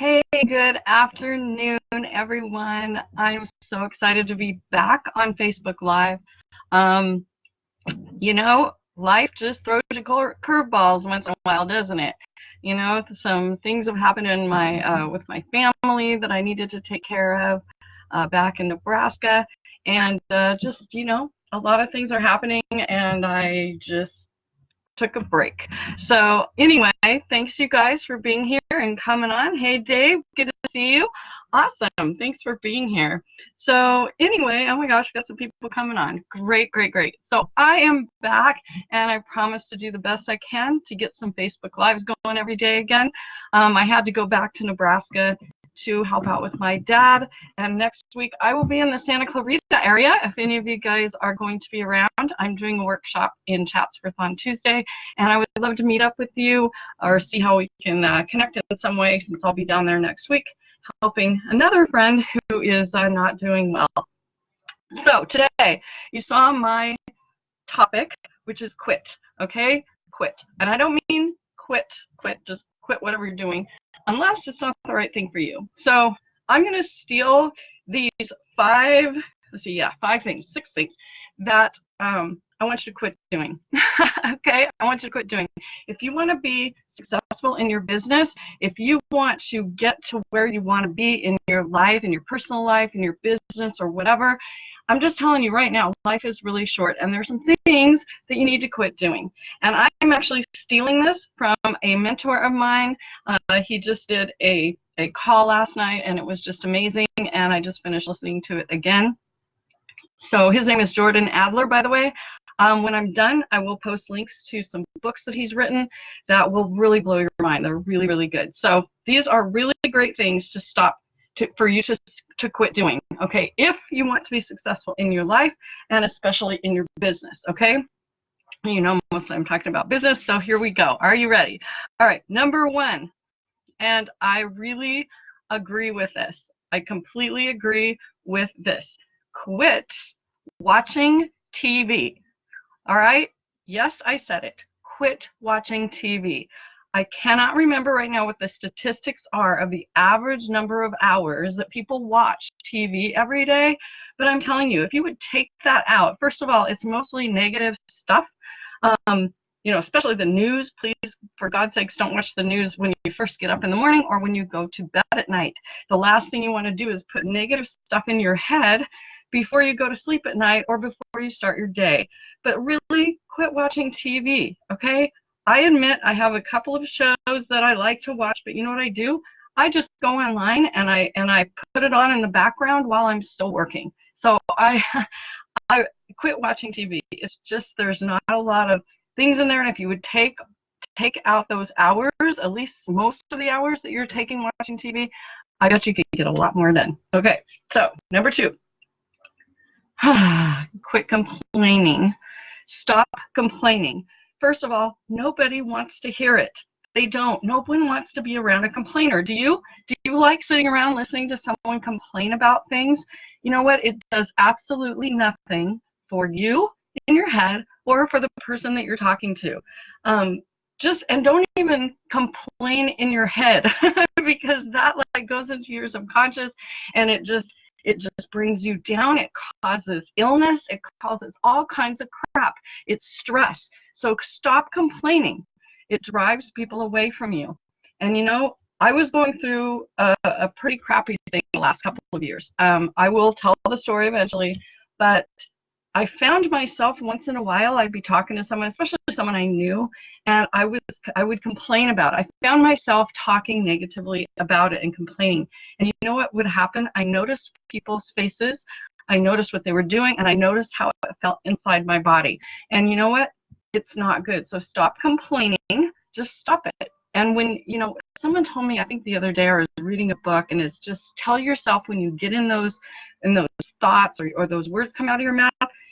Hey, good afternoon, everyone. I'm so excited to be back on Facebook Live. Um, you know, life just throws you curveballs once in a while, doesn't it? You know, some things have happened in my uh, with my family that I needed to take care of uh, back in Nebraska, and uh, just you know, a lot of things are happening, and I just took a break. So anyway, thanks you guys for being here and coming on. Hey Dave, good to see you. Awesome. Thanks for being here. So anyway, oh my gosh, we got some people coming on. Great, great, great. So I am back and I promise to do the best I can to get some Facebook Lives going every day again. Um, I had to go back to Nebraska to help out with my dad. And next week I will be in the Santa Clarita area. If any of you guys are going to be around, I'm doing a workshop in Chatsworth on Tuesday, and I would love to meet up with you or see how we can uh, connect in some way since I'll be down there next week helping another friend who is uh, not doing well. So today you saw my topic, which is quit, okay? Quit. And I don't mean quit, quit, just quit whatever you're doing unless it's not the right thing for you. So I'm going to steal these five, let's see, yeah, five things, six things that um, I want you to quit doing. okay? I want you to quit doing. If you want to be successful in your business, if you want to get to where you want to be in your life, in your personal life, in your business, or whatever, I'm just telling you right now, life is really short, and there's some things that you need to quit doing. And I'm actually stealing this from a mentor of mine. Uh, he just did a, a call last night, and it was just amazing, and I just finished listening to it again. So his name is Jordan Adler, by the way. Um, when I'm done, I will post links to some books that he's written that will really blow your mind. They're really, really good. So these are really great things to stop to, for you to, to quit doing, okay, if you want to be successful in your life and especially in your business, okay? You know, mostly I'm talking about business, so here we go. Are you ready? All right, number one, and I really agree with this. I completely agree with this. Quit watching TV. All right? Yes, I said it. Quit watching TV. I cannot remember right now what the statistics are of the average number of hours that people watch TV every day, but I'm telling you, if you would take that out, first of all, it's mostly negative stuff. Um, you know, especially the news, please, for God's sakes, don't watch the news when you first get up in the morning or when you go to bed at night. The last thing you want to do is put negative stuff in your head before you go to sleep at night or before you start your day. But really, quit watching TV, okay? I admit I have a couple of shows that I like to watch, but you know what I do? I just go online and I and I put it on in the background while I'm still working. So I I quit watching TV. It's just there's not a lot of things in there, and if you would take take out those hours, at least most of the hours that you're taking watching TV, I bet you could get a lot more done. Okay, so number two, quit complaining. Stop complaining. First of all, nobody wants to hear it. They don't. No one wants to be around a complainer. Do you? Do you like sitting around listening to someone complain about things? You know what? It does absolutely nothing for you in your head or for the person that you're talking to. Um, just and don't even complain in your head because that like goes into your subconscious and it just it just brings you down. It causes illness. It causes all kinds of crap. It's stress. So stop complaining. It drives people away from you. And you know, I was going through a, a pretty crappy thing the last couple of years. Um, I will tell the story eventually, but I found myself once in a while I'd be talking to someone, especially someone I knew, and I was I would complain about. It. I found myself talking negatively about it and complaining. And you know what would happen? I noticed people's faces, I noticed what they were doing, and I noticed how it felt inside my body. And you know what? It's not good. So stop complaining. Just stop it. And when you know, someone told me I think the other day I was reading a book, and it's just tell yourself when you get in those in those thoughts or, or those words come out of your mouth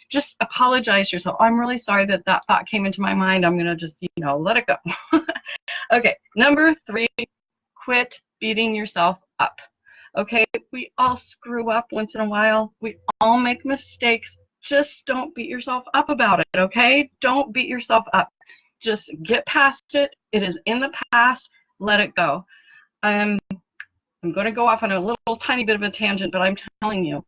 just apologize yourself. I'm really sorry that that thought came into my mind. I'm going to just, you know, let it go. okay, number three, quit beating yourself up. Okay, we all screw up once in a while. We all make mistakes. Just don't beat yourself up about it, okay? Don't beat yourself up. Just get past it. It is in the past. Let it go. Um, I'm going to go off on a little tiny bit of a tangent, but I'm telling you,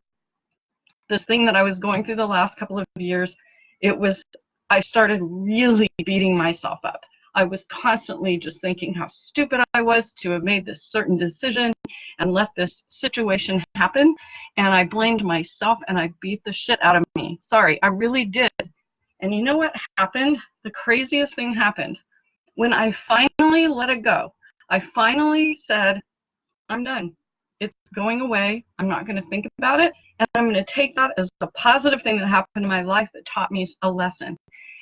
this thing that I was going through the last couple of years, it was, I started really beating myself up. I was constantly just thinking how stupid I was to have made this certain decision and let this situation happen. And I blamed myself and I beat the shit out of me. Sorry, I really did. And you know what happened? The craziest thing happened. When I finally let it go, I finally said, I'm done. It's going away. I'm not going to think about it. And I'm going to take that as a positive thing that happened in my life that taught me a lesson.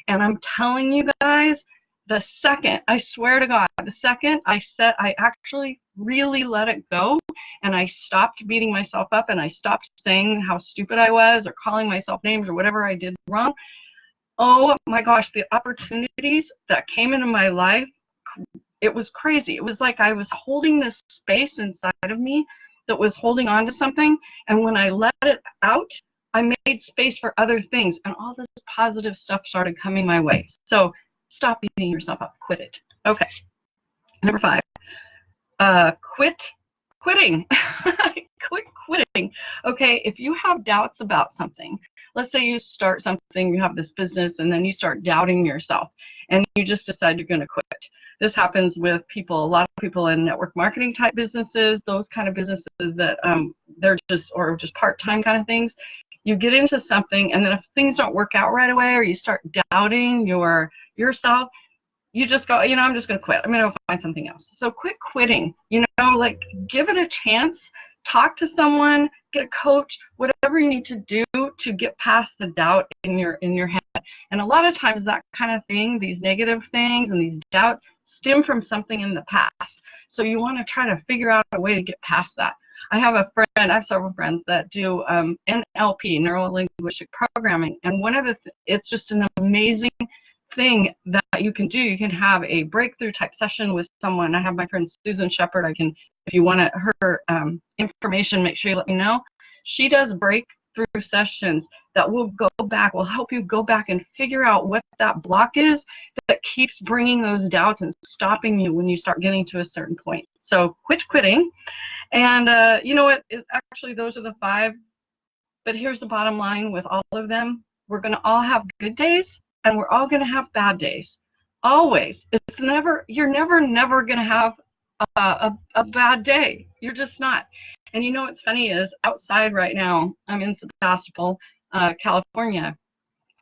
And I'm telling you guys, the second, I swear to God, the second I said, I actually really let it go and I stopped beating myself up and I stopped saying how stupid I was or calling myself names or whatever I did wrong. Oh my gosh, the opportunities that came into my life, it was crazy. It was like I was holding this space inside of me that was holding on to something. And when I let it out, I made space for other things and all this positive stuff started coming my way. So stop beating yourself up. Quit it. Okay. Number five, uh, quit quitting. quit quitting. Okay, if you have doubts about something, let's say you start something, you have this business, and then you start doubting yourself, and you just decide you're going to quit. This happens with people, a lot of people in network marketing type businesses, those kind of businesses that um, they're just, or just part-time kind of things. You get into something, and then if things don't work out right away, or you start doubting your yourself, you just go, you know, I'm just going to quit. I'm going to find something else. So quit quitting. You know, like give it a chance. Talk to someone, get a coach, whatever you need to do to get past the doubt in your in your head. And a lot of times that kind of thing, these negative things and these doubts stem from something in the past. So you want to try to figure out a way to get past that. I have a friend, I have several friends that do um, NLP, neuro linguistic programming, and one of the, th it's just an amazing thing that you can do. You can have a breakthrough type session with someone. I have my friend Susan Shepard. I can, if you want her um, information, make sure you let me know. She does breakthrough sessions that will go back, will help you go back and figure out what that block is that keeps bringing those doubts and stopping you when you start getting to a certain point. So quit quitting. And uh, you know what? Is actually those are the five. But here's the bottom line with all of them. We're going to all have good days and we're all going to have bad days. Always. It's never, you're never, never going to have a, a, a, bad day. You're just not. And you know what's funny is outside right now, I'm in Sebastopol, uh, California.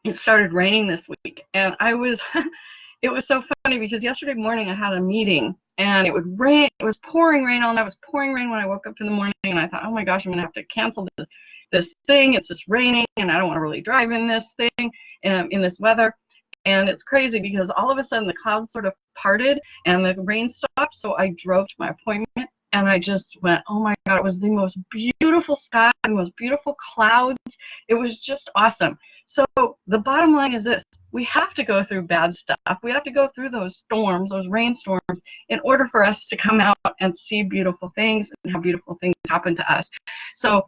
It started raining this week. And I was, it was so funny because yesterday morning I had a meeting and it would rain. It was pouring rain all night. It was pouring rain when I woke up in the morning and I thought, oh my gosh, I'm going to have to cancel this this thing. It's just raining, and I don't want to really drive in this thing um, in this weather. And it's crazy because all of a sudden the clouds sort of parted and the rain stopped. So I drove to my appointment and I just went, oh my God, it was the most beautiful sky, the most beautiful clouds. It was just awesome. So the bottom line is this we have to go through bad stuff. We have to go through those storms, those rainstorms, in order for us to come out and see beautiful things and have beautiful things happen to us. So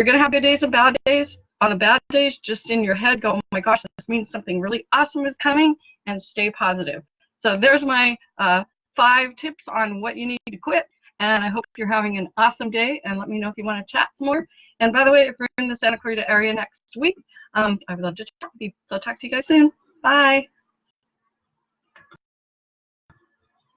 you're going to have good days and bad days. On the bad days, just in your head, go, oh my gosh, this means something really awesome is coming, and stay positive. So there's my uh, five tips on what you need to quit. And I hope you're having an awesome day. And let me know if you want to chat some more. And by the way, if you're in the Santa Clarita area next week, um, I would love to chat with you. So I'll talk to you guys soon. Bye.